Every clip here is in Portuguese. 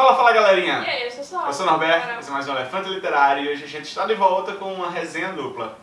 Fala, fala galerinha! E aí, eu sou Sol. Eu sou o Norberto, esse é mais um Elefante Literário e hoje a gente está de volta com uma resenha dupla.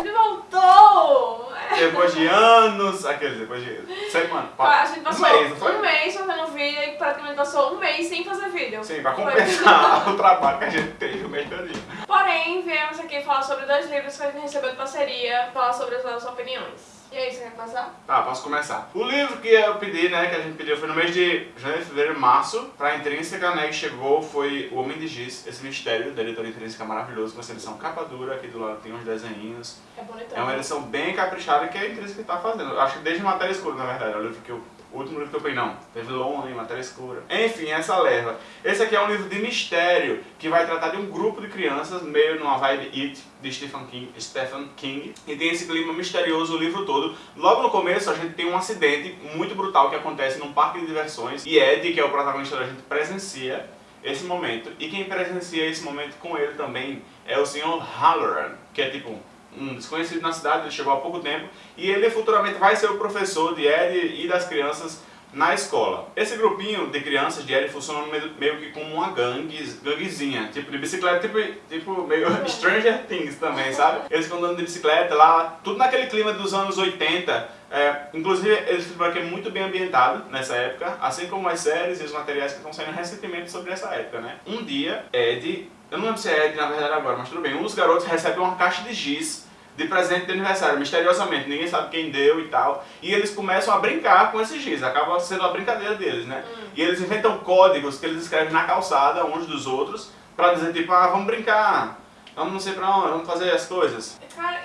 Ele voltou! Depois de anos, aqueles, depois de semana, A gente um passou mês, não foi? um mês fazendo vídeo e praticamente passou um mês sem fazer vídeo. Sim, pra compensar o trabalho que a gente teve o mês todinho. Porém, viemos aqui falar sobre dois livros que a gente recebeu de parceria, falar sobre as nossas opiniões. E aí, você quer começar? Tá, posso começar. O livro que eu pedi, né, que a gente pediu foi no mês de janeiro, fevereiro março. Pra Intrínseca, né, que chegou foi O Homem de Giz, esse mistério da editora Intrínseca maravilhoso, com essa edição capa dura, aqui do lado tem uns desenhinhos. É bonitão. É uma edição bem caprichada que a Intrínseca tá fazendo. Acho que desde Matéria Escura, na verdade, é o livro que eu... O último livro que eu peguei, não. Teve Lonely, Matéria Escura. Enfim, essa leva. Esse aqui é um livro de mistério, que vai tratar de um grupo de crianças, meio numa vibe It, de Stephen King, Stephen King. E tem esse clima misterioso o livro todo. Logo no começo, a gente tem um acidente muito brutal que acontece num parque de diversões. E Ed, que é o protagonista da gente, presencia esse momento. E quem presencia esse momento com ele também é o Sr. Halloran, que é tipo um desconhecido na cidade, ele chegou há pouco tempo, e ele futuramente vai ser o professor de Ed e das crianças na escola. Esse grupinho de crianças de Ed funciona meio, que como uma gangue, ganguezinha, tipo de bicicleta, tipo, tipo meio Stranger Things também, sabe? Eles ficam andando de bicicleta lá, tudo naquele clima dos anos 80, é, inclusive livro aqui é muito bem ambientado nessa época, assim como as séries e os materiais que estão saindo recentemente sobre essa época, né? Um dia, Ed, eu não lembro se é Ed na verdade agora, mas tudo bem, dos garotos recebe uma caixa de giz de presente de aniversário, misteriosamente, ninguém sabe quem deu e tal, e eles começam a brincar com esse giz, acaba sendo a brincadeira deles, né? E eles inventam códigos que eles escrevem na calçada uns dos outros, pra dizer tipo, ah, vamos brincar, vamos não sei pra onde, vamos fazer as coisas. Cara...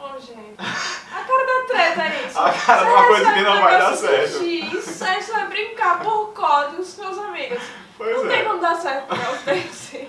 Oh, gente. A cara da treta é isso. A cara de Você uma coisa que não vai dar certo. Giz, aí você vai brincar por códigos com seus amigos. Pois não tem é. como dar certo, não. Tem sim.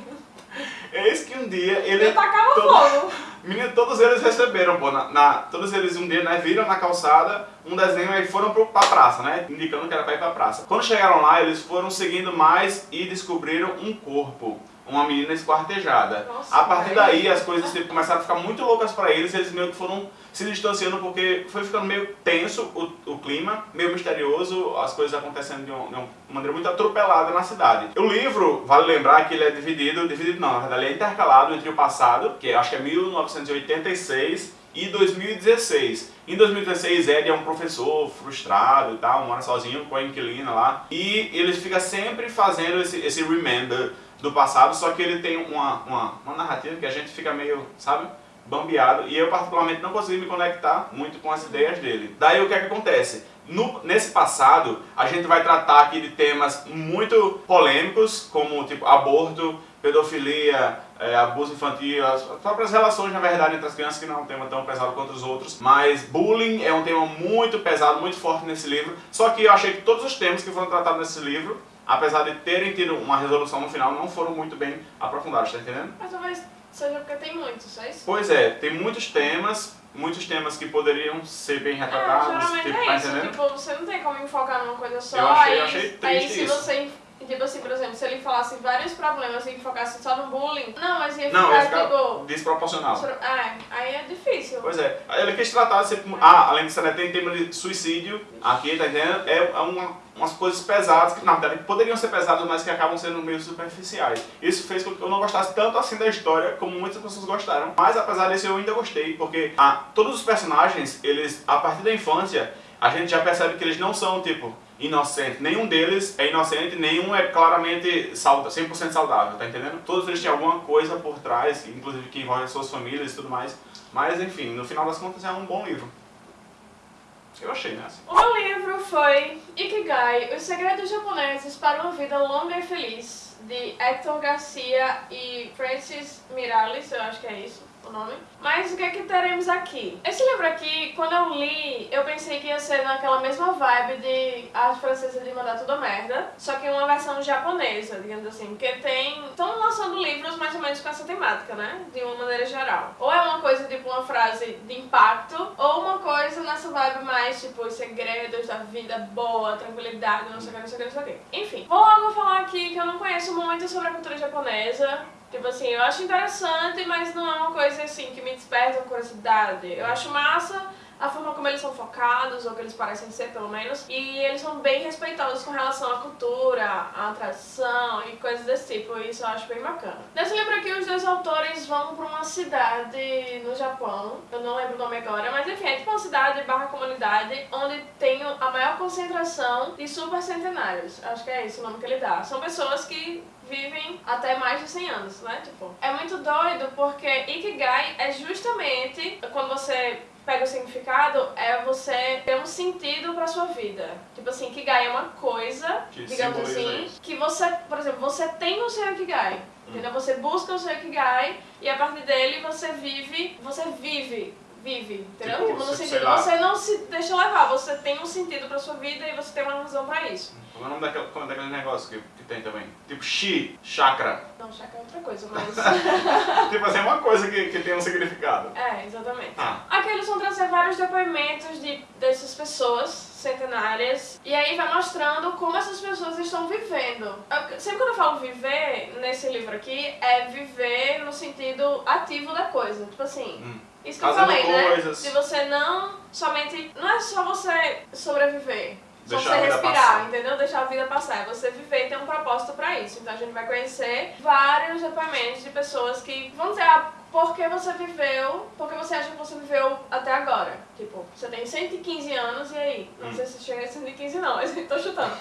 Eis que um dia ele... Eu tacava todo- fogo. Menino, todos eles receberam, pô, na, na- todos eles um dia, né, viram na calçada um desenho e foram pro, pra praça, né, indicando que era pra ir pra praça. Quando chegaram lá, eles foram seguindo mais e descobriram um corpo, uma menina esquartejada. Nossa, a partir velho. daí, as coisas tipo, começaram a ficar muito loucas pra eles eles meio que foram se distanciando porque foi ficando meio tenso o, o clima, meio misterioso, as coisas acontecendo de, um- de uma maneira muito atropelada na cidade. O livro, vale lembrar que ele é dividido, dividido não, na verdade ele é intercalado entre o passado, que acho que é 1986, e 2016. Em 2016, Ed é um professor frustrado e tal, mora sozinho com a inquilina lá, e ele fica sempre fazendo esse, esse remember do passado, só que ele tem uma, uma, uma narrativa que a gente fica meio, sabe? bambeado e eu particularmente não consegui me conectar muito com as ideias dele. Daí o que é que acontece? No- nesse passado, a gente vai tratar aqui de temas muito polêmicos, como tipo aborto, pedofilia, é, abuso infantil, as próprias relações, na verdade, entre as crianças, que não é um tema tão pesado quanto os outros, mas bullying é um tema muito pesado, muito forte nesse livro, só que eu achei que todos os temas que foram tratados nesse livro, apesar de terem tido uma resolução no final, não foram muito bem aprofundados, tá entendendo? Mas talvez seja porque tem muitos, é isso? Pois é, tem muitos temas, muitos temas que poderiam ser bem É, retratados, geralmente tipo, é tá isso, entendendo? tipo, você não tem como enfocar numa coisa só, Eu achei- aí, eu achei aí se isso. você, tipo assim, por exemplo, se ele falasse vários problemas e focasse só no bullying, não, mas ia Não, ficar, ia ficar tipo, desproporcional. é, aí é difícil. Pois é, ele quis tratar, sempre, ah, além disso, né, tem tema de suicídio aqui, tá entendendo? É, é uma, umas coisas pesadas, que na verdade poderiam ser pesadas, mas que acabam sendo meio superficiais. Isso fez com que eu não gostasse tanto assim da história, como muitas pessoas gostaram. Mas apesar disso, eu ainda gostei, porque ah, todos os personagens, eles, a partir da infância, a gente já percebe que eles não são, tipo, inocentes. Nenhum deles é inocente, nenhum é claramente sauda, 100% saudável, tá entendendo? Todos eles têm alguma coisa por trás, inclusive que envolve as suas famílias e tudo mais. Mas, enfim, no final das contas é um bom livro. Eu achei? Assim. O meu livro foi Ikigai, Os Segredos Japoneses para uma Vida Longa e Feliz, de Hector Garcia e Francis Miralles, eu acho que é isso o nome. Mas o que é que teremos aqui? Esse livro aqui, quando eu li, eu pensei que ia ser naquela mesma vibe de Arte Francesa de Mandar Tudo Merda, só que uma versão japonesa, digamos assim, porque tem... Estão lançando livros mais ou menos com essa temática, né? De uma maneira geral. Ou é uma coisa tipo uma frase de impacto, ou uma coisa nessa vibe mais tipo os segredos da vida boa, tranquilidade, não sei o que, não sei o que, não sei o que. Enfim, vou logo falar aqui que eu não conheço muito sobre a cultura japonesa, Tipo assim, eu acho interessante, mas não é uma coisa assim que me desperta curiosidade. Eu acho massa a forma como eles são focados, ou que eles parecem ser pelo menos, e eles são bem respeitosos com relação à cultura, à tradição e coisas desse tipo, e isso eu acho bem bacana. Nesse livro aqui, os dois autores vão pra uma cidade no Japão, eu não lembro o nome agora, mas enfim, é cidade barra comunidade, onde tem a maior concentração de super centenários, acho que é esse o nome que ele dá. São pessoas que vivem até mais de 100 anos, né? Tipo, é muito doido porque Ikigai é justamente quando você pega o significado, é você ter um sentido pra sua vida. Tipo assim, Ikigai é uma coisa, Que digamos assim, isso. que você, por exemplo, você tem o seu Ikigai. Entendeu? Você busca o seu Ikigai e a partir dele você vive, você vive, vive, entendeu? Tipo, no sentido, lá. você não se deixa levar, você tem um sentido pra sua vida e você tem uma razão pra isso. Como é o nome daquele, como é daquele negócio que, que tem também? Tipo Shi, chakra. Não, chakra é outra coisa, mas... tipo assim, é uma coisa que, que tem um significado. é, exatamente. Ah, Aqui eles vão trazer vários depoimentos de, dessas pessoas centenárias e aí vai mostrando como essas pessoas estão vivendo. Eu- sempre quando eu falo viver, nesse livro aqui, é viver no sentido ativo da coisa. Tipo assim, hum. Isso que eu falei, né? coisas. De você não somente. Não é só você sobreviver. Só Deixar você a vida respirar, passar. entendeu? Deixar a vida passar. É você viver e ter um propósito pra isso. Então a gente vai conhecer vários depoimentos de pessoas que vão dizer, por que você viveu, por que você acha que você viveu até agora? Tipo, você tem 115 anos e aí? Não Hum. sei se chega a 115 não, mas tô chutando.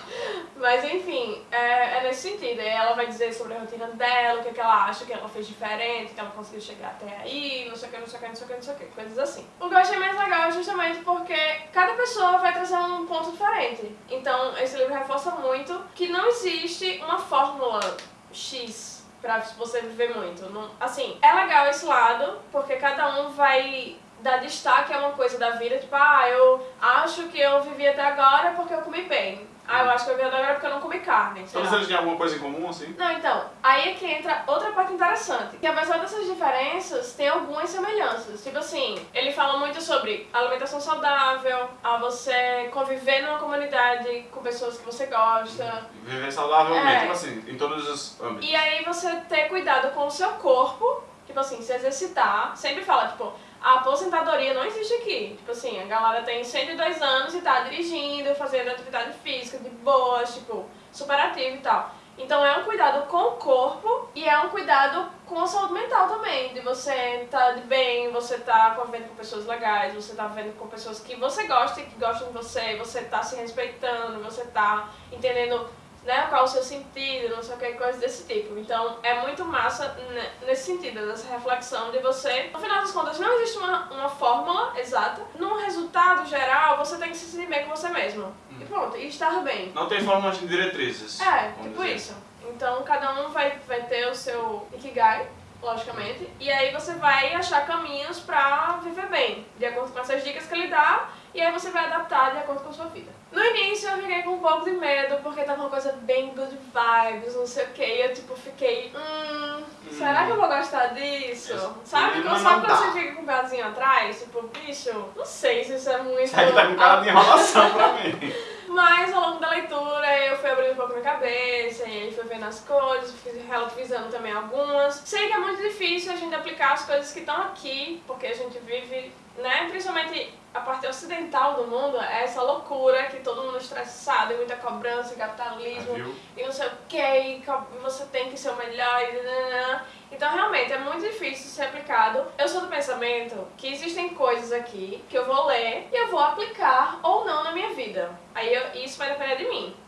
Mas enfim, é, é nesse sentido. Aí ela vai dizer sobre a rotina dela, o que, que ela acha que ela fez diferente, que ela conseguiu chegar até aí, não sei o que, não sei o que, não sei o que, não sei o que, coisas assim. O que eu achei mais legal é justamente porque cada pessoa vai trazer um ponto diferente. Então, esse livro reforça muito que não existe uma fórmula X pra você viver muito. Não- assim, é legal esse lado, porque cada um vai dar destaque a uma coisa da vida, tipo, ah, eu acho que eu vivi até agora porque eu comi bem. Ah, eu acho que eu vivi até agora porque eu não comi carne. Todos lá. eles têm alguma coisa em comum, assim? Não, então, aí é que entra outra parte interessante. Que apesar dessas diferenças, tem algumas semelhanças. Tipo assim, ele fala muito sobre alimentação saudável, a você conviver numa comunidade com pessoas que você gosta. Viver saudavelmente, É. tipo assim, em todos os âmbitos. E aí você ter cuidado com o seu corpo, tipo assim, se exercitar. Sempre fala, tipo, a aposentadoria não existe aqui. Tipo assim, a galera tem 102 anos e tá dirigindo, fazendo atividade física de boas, tipo, super ativo e tal. Então é um cuidado com o corpo e é um cuidado com a saúde mental também. De você estar de bem, você tá convivendo com pessoas legais, você tá vivendo com pessoas que você gosta e que gostam de você, você tá se respeitando, você tá entendendo né, qual o seu sentido, não sei o que, coisas desse tipo. Então é muito massa ne- nesse sentido, dessa reflexão de você. No final das contas, não existe uma, uma fórmula exata. No resultado geral, você tem que se sentir bem com você mesmo. E pronto, e estar bem. Não tem fórmulas de diretrizes. É, tipo dizer. isso. Então cada um vai, vai ter o seu Ikigai, logicamente, e aí você vai achar caminhos pra viver bem, de acordo com essas dicas que ele dá, e aí você vai adaptar de acordo com a sua vida. No início eu fiquei com um pouco de medo, porque tava uma coisa bem good vibes, não sei o que, e eu tipo fiquei, hum, será que eu vou gostar disso? Isso. Sabe, não sabe quando você fica com o pezinho atrás? Tipo, bicho, não sei se isso é muito... Isso aí tá com cara de enrolação pra mim. Mas ao longo da leitura eu fui abrindo um pouco minha cabeça, e aí fui vendo as coisas, fui relativizando também algumas. Sei que é muito difícil a gente aplicar as coisas que estão aqui, porque a gente vive, né, principalmente a parte ocidental do mundo, é essa loucura que todo mundo estressado, e muita cobrança, e capitalismo, Viu? e não sei o que, e você tem que ser o melhor, e nananã. Então, realmente, é muito difícil ser aplicado. Eu sou do pensamento que existem coisas aqui que eu vou ler e eu vou aplicar ou não na minha vida. Aí eu- isso vai depender de mim, né?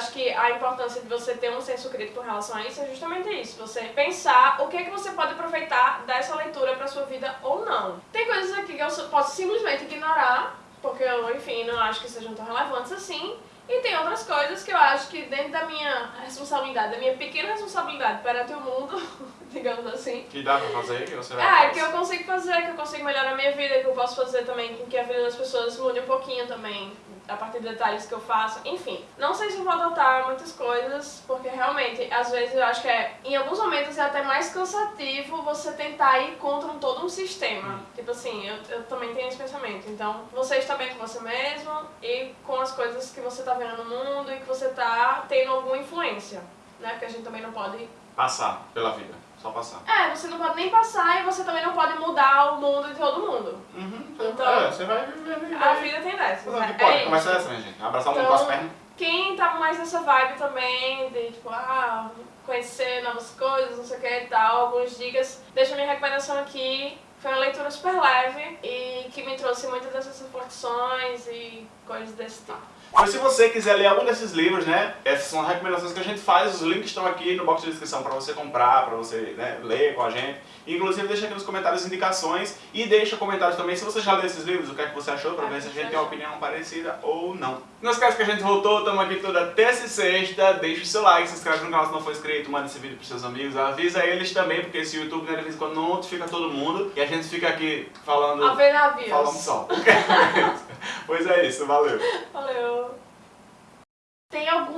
Acho que a importância de você ter um senso crítico com relação a isso é justamente isso. Você pensar o que é que você pode aproveitar dessa leitura pra sua vida ou não. Tem coisas aqui que eu posso simplesmente ignorar, porque eu, enfim, não acho que sejam tão relevantes assim. E tem outras coisas que eu acho que dentro da minha responsabilidade, da minha pequena responsabilidade perante o mundo, digamos assim, Que dá pra fazer, que você vai é, fazer. que eu consigo fazer, que eu consigo melhorar a minha vida, que eu posso fazer também com que a vida das pessoas mude um pouquinho também, a partir de detalhes que eu faço. Enfim, não sei se eu vou adotar muitas coisas, porque realmente, às vezes eu acho que é, em alguns momentos é até mais cansativo você tentar ir contra um, todo um sistema. Tipo assim, eu, eu também tenho esse pensamento. Então, você está bem com você mesmo e com as coisas que você está vendo no mundo e que você está tendo alguma influência, né? Porque a gente também não pode Passar pela vida. Só passar. É, você não pode nem passar e você também não pode mudar o mundo de todo mundo. Uhum. Então- é, você vai vivendo e A vida tem dessas. Fazer o né? pode. É Começa isso. essa, né, gente? Abraçar o mundo Então- com as pernas. Quem tá mais nessa vibe também, de tipo, ah, conhecer novas coisas, não sei o que e tal, algumas dicas, deixa minha recomendação aqui. Foi uma leitura super leve e que me trouxe muitas dessas reflexões e coisas desse tipo. Mas se você quiser ler algum desses livros, né? Essas são as recomendações que a gente faz, os links estão aqui no box de descrição para você comprar, para você né, ler com a gente. Inclusive deixa aqui nos comentários indicações e deixa comentários também se você já leu esses livros, o que é que você achou, para ver se a gente tem uma opinião parecida ou não. Não esquece que a gente voltou, estamos aqui toda terça e sexta, deixa o seu like, se inscreve no canal se não for inscrito, manda esse vídeo pros seus amigos, avisa eles também, porque esse YouTube né, de vez em quando não notifica todo mundo e a gente fica aqui falando, A ver navios. falando só. pois é isso, valeu. Valeu.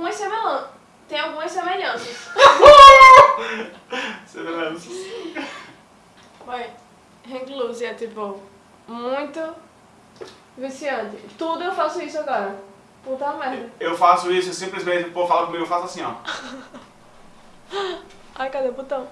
Algumas semelhanças. Tem algumas semelhanças. Semelhanças. Vai. Loose é tipo muito viciante. Tudo eu faço isso agora. Puta merda. Eu faço isso, simplesmente o povo fala comigo, eu faço assim, ó. Ai, cadê o botão?